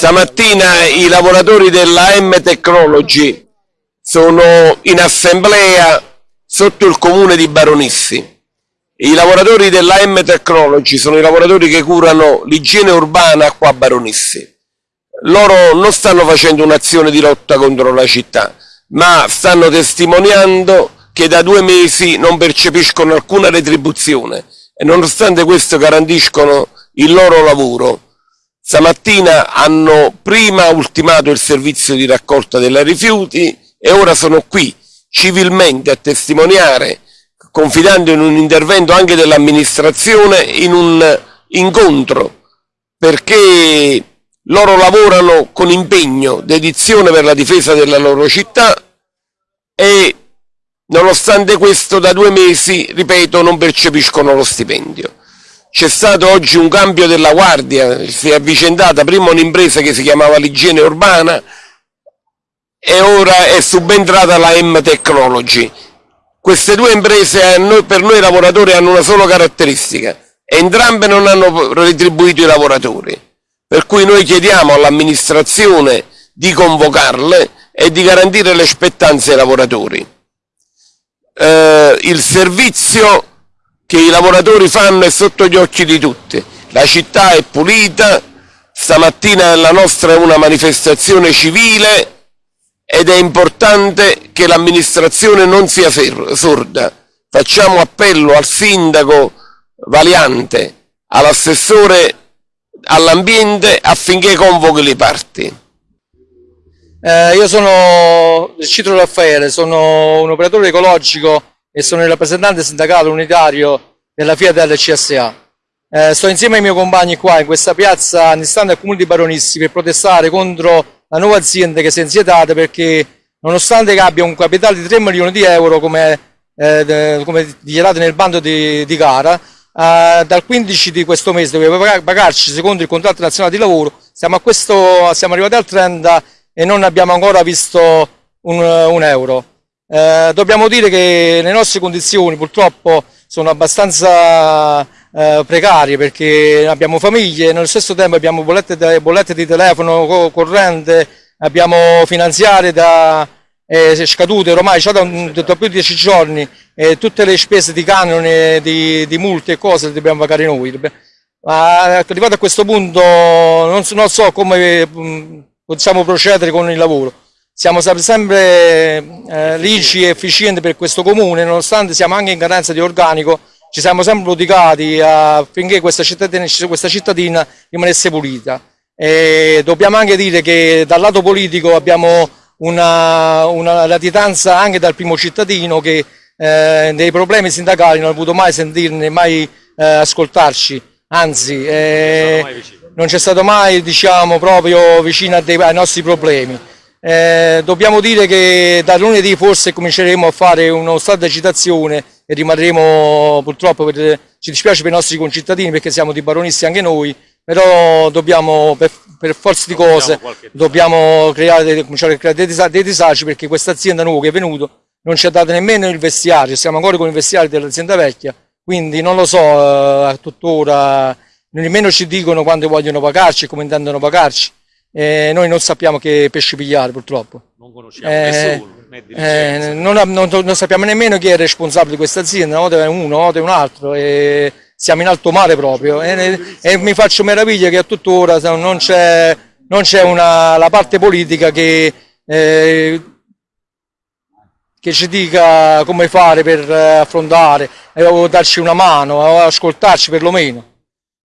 Stamattina i lavoratori della M Technology sono in assemblea sotto il comune di Baronissi. I lavoratori della M Technology sono i lavoratori che curano l'igiene urbana qua a Baronissi. Loro non stanno facendo un'azione di lotta contro la città, ma stanno testimoniando che da due mesi non percepiscono alcuna retribuzione e nonostante questo garantiscono il loro lavoro. Stamattina hanno prima ultimato il servizio di raccolta dei rifiuti e ora sono qui civilmente a testimoniare, confidando in un intervento anche dell'amministrazione, in un incontro, perché loro lavorano con impegno, dedizione per la difesa della loro città e nonostante questo da due mesi, ripeto, non percepiscono lo stipendio. C'è stato oggi un cambio della guardia, si è avvicendata prima un'impresa che si chiamava l'igiene urbana e ora è subentrata la M Technology. Queste due imprese per noi lavoratori hanno una sola caratteristica, entrambe non hanno retribuito i lavoratori, per cui noi chiediamo all'amministrazione di convocarle e di garantire le spettanze ai lavoratori. Eh, il servizio che i lavoratori fanno è sotto gli occhi di tutti. La città è pulita, stamattina la nostra è una manifestazione civile ed è importante che l'amministrazione non sia sorda. Facciamo appello al sindaco Valiante, all'assessore all'ambiente affinché convochi le parti. Eh, io sono Citro Raffaele, sono un operatore ecologico e sono il rappresentante sindacale unitario della Fiat CSA. Eh, sto insieme ai miei compagni qua in questa piazza antistante al comune di Baronissi per protestare contro la nuova azienda che si è insietata perché nonostante che abbia un capitale di 3 milioni di euro come, eh, come dichiarato nel bando di, di gara, eh, dal 15 di questo mese doveva pagarci secondo il contratto nazionale di lavoro, siamo, questo, siamo arrivati al 30 e non abbiamo ancora visto un, un euro. Eh, dobbiamo dire che le nostre condizioni purtroppo sono abbastanza eh, precarie perché abbiamo famiglie, nello stesso tempo abbiamo bollette, bollette di telefono corrente, abbiamo finanziarie da, eh, scadute ormai già da, da, più di dieci giorni e tutte le spese di canone, di, di multe e cose le dobbiamo pagare noi. Ma arrivato a questo punto non, non so come mm, possiamo procedere con il lavoro. Siamo sempre eh, ricci e efficienti per questo comune, nonostante siamo anche in carenza di organico, ci siamo sempre prodigati affinché questa cittadina, questa cittadina rimanesse pulita. E dobbiamo anche dire che dal lato politico abbiamo una, una latitanza anche dal primo cittadino che eh, dei problemi sindacali non ha voluto mai sentirne, mai eh, ascoltarci, anzi eh, non c'è stato mai diciamo, proprio vicino ai nostri problemi. Eh, dobbiamo dire che da lunedì forse cominceremo a fare uno stato di agitazione e rimarremo purtroppo, per, ci dispiace per i nostri concittadini perché siamo di baronisti anche noi, però dobbiamo per, per forza di cose dobbiamo creare, cominciare a creare dei, disagi, dei disagi perché questa azienda nuova che è venuta non ci ha dato nemmeno il vestiario, siamo ancora con il vestiario dell'azienda vecchia, quindi non lo so eh, tuttora, nemmeno ci dicono quando vogliono pagarci e come intendono pagarci eh, noi non sappiamo che pesci pigliare purtroppo. Non conosciamo eh, nessuno. Eh, non, non, non, sappiamo nemmeno chi è responsabile di questa azienda, una volta è uno, una volta è un altro. E siamo in alto mare proprio e, e mi faccio meraviglia che a tuttora non c'è la parte politica che, eh, che, ci dica come fare per affrontare, eh, o darci una mano, ascoltarci perlomeno.